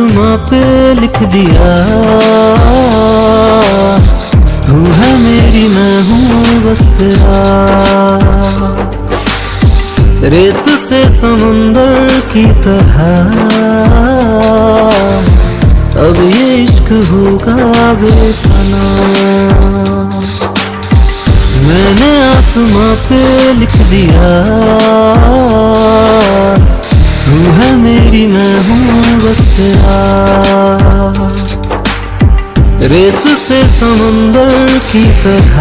आसमां पे लिख दिया। तू है मेरी, मैं हूँ बस तेरा। रेत से समुंदर की तरह। अब ये इश्क होगा बेपना। मैंने आसमां पे लिख दिया। तू है मेरी, मैं हूँ रेत से समंदर की तरह।